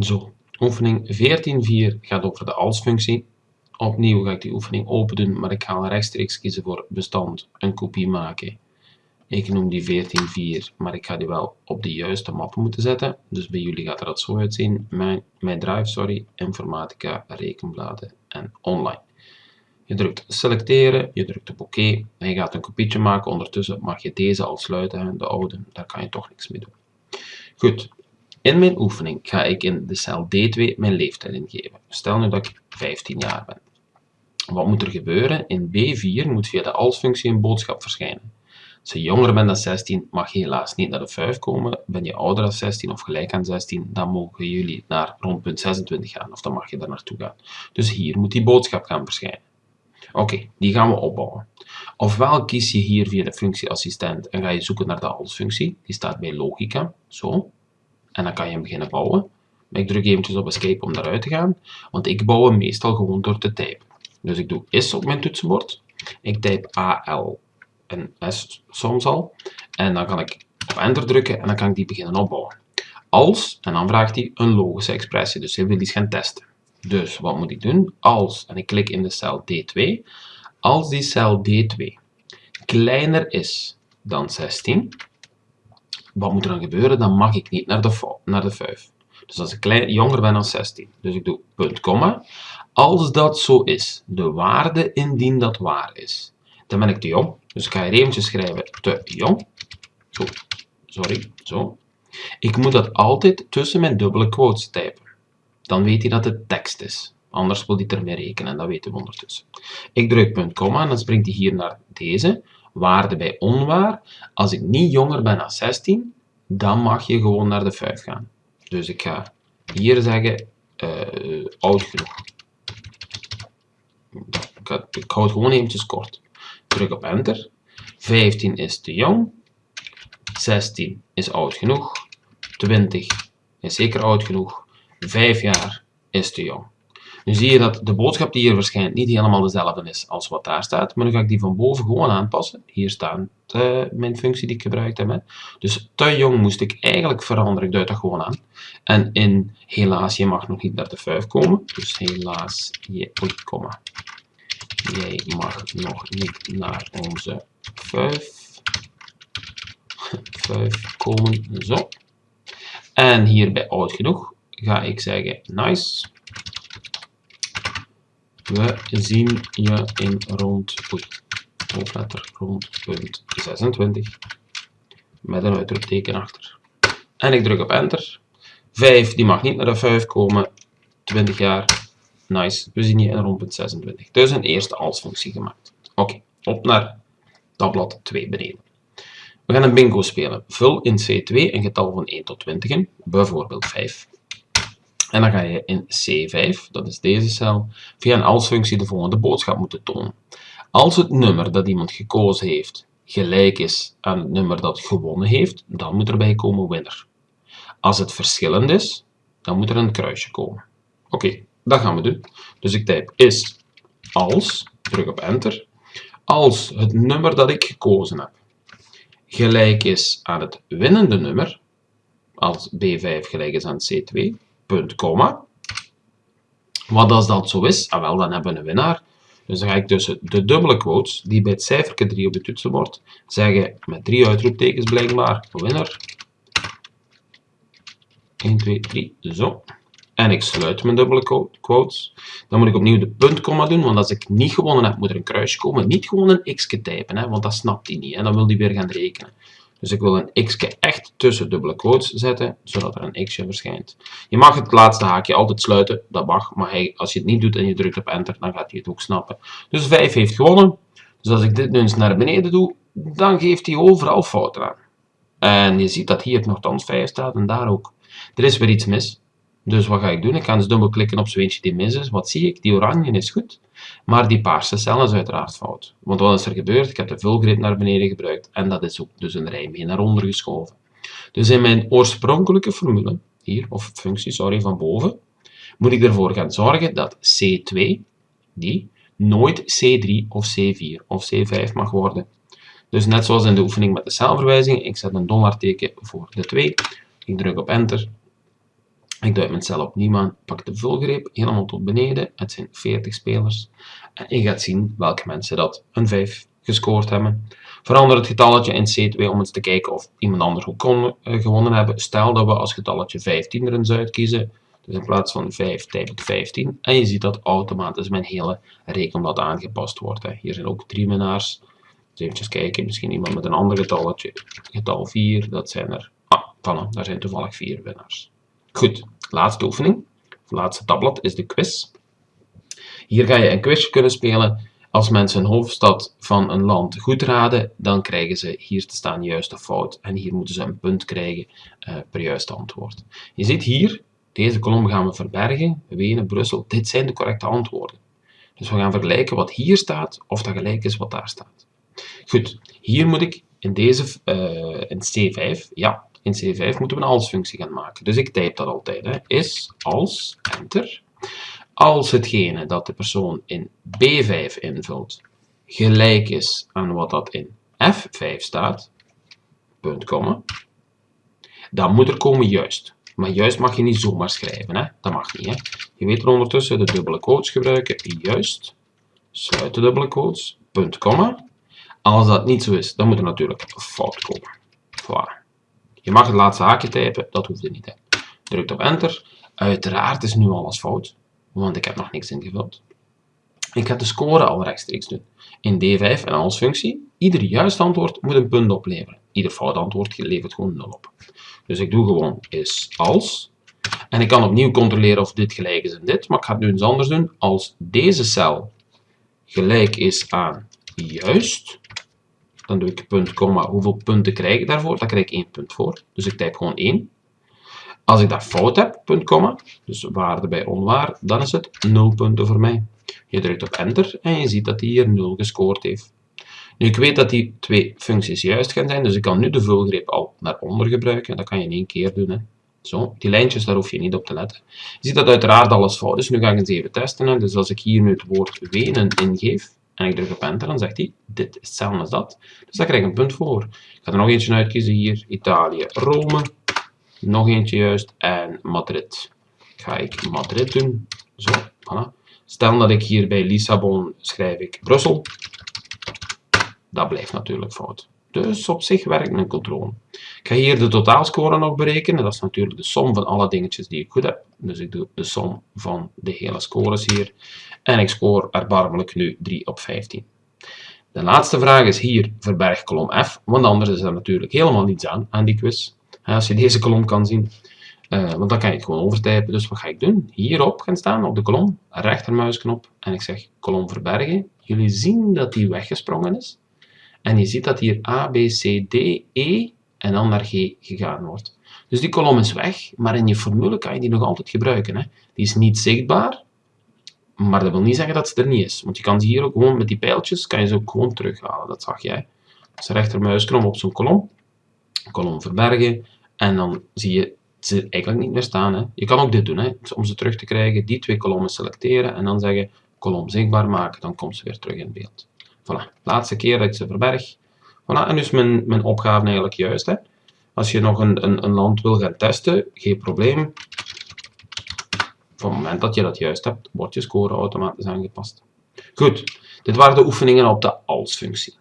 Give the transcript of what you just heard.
Zo, oefening 14.4 gaat over de als-functie. Opnieuw ga ik die oefening open doen, maar ik ga rechtstreeks kiezen voor bestand, een kopie maken. Ik noem die 14.4, maar ik ga die wel op de juiste map moeten zetten. Dus bij jullie gaat er dat zo uitzien. Mijn, mijn drive, sorry, informatica, rekenbladen en online. Je drukt selecteren, je drukt op oké en je gaat een kopietje maken. Ondertussen mag je deze al sluiten, de oude, daar kan je toch niks mee doen. Goed, in mijn oefening ga ik in de cel D2 mijn leeftijd ingeven. Stel nu dat ik 15 jaar ben. Wat moet er gebeuren? In B4 moet via de als-functie een boodschap verschijnen. Als je jonger bent dan 16, mag je helaas niet naar de 5 komen. Ben je ouder dan 16 of gelijk aan 16, dan mogen jullie naar rondpunt 26 gaan, of dan mag je daar naartoe gaan. Dus hier moet die boodschap gaan verschijnen. Oké, die gaan we opbouwen. Ofwel kies je hier via de functie assistent en ga je zoeken naar de als-functie. Die staat bij logica, zo. En dan kan je hem beginnen bouwen. Ik druk eventjes op escape om daaruit te gaan, want ik bouw hem meestal gewoon door te typen. Dus ik doe is op mijn toetsenbord. Ik type AL en S soms al. En dan kan ik op enter drukken en dan kan ik die beginnen opbouwen. Als, en dan vraagt hij een logische expressie, dus hij wil iets gaan testen. Dus wat moet ik doen? Als, en ik klik in de cel D2, als die cel D2 kleiner is dan 16, wat moet er dan gebeuren? Dan mag ik niet naar de, naar de 5. Dus als ik klein, jonger ben dan 16. Dus ik doe punt, komma. Als dat zo is, de waarde indien dat waar is, dan ben ik te jong. Dus ik ga hier eventjes schrijven te jong. Zo, sorry, zo. Ik moet dat altijd tussen mijn dubbele quotes typen. Dan weet hij dat het tekst is. Anders wil hij ermee rekenen, dat weten we ondertussen. Ik druk punt, komma en dan springt hij hier naar deze. Waarde bij onwaar. Als ik niet jonger ben dan 16, dan mag je gewoon naar de 5 gaan. Dus ik ga hier zeggen uh, oud genoeg. Ik, ik hou het gewoon eventjes kort. Druk op enter. 15 is te jong. 16 is oud genoeg. 20 is zeker oud genoeg. 5 jaar is te jong. Nu zie je dat de boodschap die hier verschijnt niet helemaal dezelfde is als wat daar staat, maar nu ga ik die van boven gewoon aanpassen. Hier staat uh, mijn functie die ik gebruikt heb. Hè. Dus te jong moest ik eigenlijk veranderen, ik duid dat gewoon aan. En in helaas, je mag nog niet naar de 5 komen, dus helaas, je, oei, komma. Jij mag nog niet naar onze 5, 5 komen, zo. En hier bij oud genoeg ga ik zeggen nice. We zien je in rond, oei, hoofdletter rond punt 26 met een uitroepteken achter. En ik druk op enter. 5 die mag niet naar de 5 komen. 20 jaar. Nice. We zien je in rond punt 26. Dus een eerste als-functie gemaakt. Oké, op naar tabblad 2 beneden. We gaan een bingo spelen. Vul in C2 een getal van 1 tot 20 in, bijvoorbeeld 5. En dan ga je in C5, dat is deze cel, via een als-functie de volgende boodschap moeten tonen. Als het nummer dat iemand gekozen heeft gelijk is aan het nummer dat gewonnen heeft, dan moet erbij komen winner. Als het verschillend is, dan moet er een kruisje komen. Oké, dat gaan we doen. Dus ik type is als, druk op enter, als het nummer dat ik gekozen heb gelijk is aan het winnende nummer, als B5 gelijk is aan C2, punt, komma. Wat als dat zo is? Ah, wel, dan hebben we een winnaar. Dus dan ga ik tussen de dubbele quotes, die bij het cijferke 3 op de toetsenbord, zeggen met drie uitroeptekens blijkbaar, winnaar. 1, 2, 3, zo. En ik sluit mijn dubbele quotes. Dan moet ik opnieuw de puntkomma doen, want als ik niet gewonnen heb, moet er een kruisje komen. Niet gewoon een x typen, hè, want dat snapt hij niet. En dan wil hij weer gaan rekenen. Dus ik wil een x echt tussen dubbele quotes zetten, zodat er een x'je verschijnt. Je mag het laatste haakje altijd sluiten, dat mag. Maar hij, als je het niet doet en je drukt op enter, dan gaat hij het ook snappen. Dus 5 heeft gewonnen. Dus als ik dit nu eens naar beneden doe, dan geeft hij overal fouten aan. En je ziet dat hier nogthans 5 staat en daar ook. Er is weer iets mis. Dus wat ga ik doen? Ik ga dus dubbelklikken op zo eentje die mis is. Wat zie ik? Die oranje is goed, maar die paarse cel is uiteraard fout. Want wat is er gebeurd? Ik heb de vulgrid naar beneden gebruikt en dat is ook dus een rij mee naar onder geschoven. Dus in mijn oorspronkelijke formule, hier, of functie, sorry, van boven, moet ik ervoor gaan zorgen dat C2, die, nooit C3 of C4 of C5 mag worden. Dus net zoals in de oefening met de celverwijzing, ik zet een dollarteken voor de 2, ik druk op enter Ik duik mijn cel opnieuw aan, pak de vulgreep helemaal tot beneden. Het zijn 40 spelers. En je gaat zien welke mensen dat een 5 gescoord hebben. Verander het getalletje in C2 om eens te kijken of iemand anders ook kon uh, gewonnen hebben. Stel dat we als getalletje 15 er eens uitkiezen. Dus in plaats van 5 type ik 15. En je ziet dat automatisch mijn hele rekenblad aangepast wordt. Hè. Hier zijn ook drie winnaars. Even kijken, misschien iemand met een ander getalletje. Getal 4, dat zijn er... Ah, voilà, daar zijn toevallig vier winnaars. Goed, laatste oefening. Laatste tabblad is de quiz. Hier ga je een quiz kunnen spelen. Als mensen een hoofdstad van een land goed raden, dan krijgen ze hier te staan juist of fout. En hier moeten ze een punt krijgen uh, per juiste antwoord. Je ziet hier, deze kolom gaan we verbergen. Wenen, Brussel, dit zijn de correcte antwoorden. Dus we gaan vergelijken wat hier staat, of dat gelijk is wat daar staat. Goed, hier moet ik in deze, uh, in C5, ja, in C5 moeten we een als-functie gaan maken. Dus ik type dat altijd. Hè. Is als, enter. Als hetgene dat de persoon in B5 invult gelijk is aan wat dat in F5 staat, punt, komma, dan moet er komen juist. Maar juist mag je niet zomaar schrijven. Hè. Dat mag niet. Hè. Je weet er ondertussen de dubbele quotes gebruiken. Juist, sluit de dubbele quotes, punt, komma. Als dat niet zo is, dan moet er natuurlijk fout komen. Voilà. Je mag het laatste haakje typen, dat hoeft er niet. Hè. Drukt op enter. Uiteraard is nu alles fout, want ik heb nog niks ingevuld. Ik ga de score al rechtstreeks doen. In D5 en als functie, ieder juist antwoord moet een punt opleveren. Ieder fout antwoord levert gewoon 0 op. Dus ik doe gewoon is als. En ik kan opnieuw controleren of dit gelijk is aan dit, maar ik ga het nu eens anders doen. Als deze cel gelijk is aan juist, dan doe ik punt, komma, hoeveel punten krijg ik daarvoor? Daar krijg ik 1 punt voor. Dus ik typ gewoon 1. Als ik dat fout heb, punt, komma, dus waarde bij onwaar, dan is het 0 punten voor mij. Je drukt op enter en je ziet dat hij hier 0 gescoord heeft. Nu, ik weet dat die twee functies juist gaan zijn, dus ik kan nu de vulgreep al naar onder gebruiken. Dat kan je in één keer doen. Hè. Zo, die lijntjes, daar hoef je niet op te letten. Je ziet dat uiteraard alles fout is. Nu ga ik eens even testen. Hè. Dus als ik hier nu het woord wenen ingeef, en ik druk op enter, dan zegt hij, dit is hetzelfde als dat. Dus daar krijg ik een punt voor. Ik ga er nog eentje uitkiezen hier, Italië, Rome. Nog eentje juist, en Madrid. Ga ik Madrid doen. Zo, voilà. Stel dat ik hier bij Lissabon schrijf ik Brussel. Dat blijft natuurlijk fout. Dus op zich werkt mijn controle. Ik ga hier de totaalscore nog berekenen. Dat is natuurlijk de som van alle dingetjes die ik goed heb. Dus ik doe de som van de hele scores hier. En ik score erbarmelijk nu 3 op 15. De laatste vraag is hier verberg kolom F, want anders is er natuurlijk helemaal niets aan, aan die quiz. Als je deze kolom kan zien, uh, want dan kan je het gewoon overtypen. Dus wat ga ik doen? Hierop gaan staan, op de kolom, rechtermuisknop, en ik zeg kolom verbergen. Jullie zien dat die weggesprongen is. En je ziet dat hier A, B, C, D, E en dan naar G gegaan wordt. Dus die kolom is weg, maar in je formule kan je die nog altijd gebruiken. Hè. Die is niet zichtbaar, maar dat wil niet zeggen dat ze er niet is. Want je kan ze hier ook gewoon met die pijltjes, kan je ze ook gewoon terughalen. Dat zag jij. Dus rechtermuisknop op zo'n kolom. Kolom verbergen. En dan zie je ze eigenlijk niet meer staan. Hè. Je kan ook dit doen. Hè. Om ze terug te krijgen, die twee kolommen selecteren. En dan zeggen, kolom zichtbaar maken. Dan komt ze weer terug in beeld. Voilà. Laatste keer dat ik ze verberg. Voilà. En dus mijn, mijn opgave eigenlijk juist. Hè. Als je nog een, een, een land wil gaan testen, geen probleem. Op het moment dat je dat juist hebt, wordt je score automatisch aangepast. Goed, dit waren de oefeningen op de als-functie.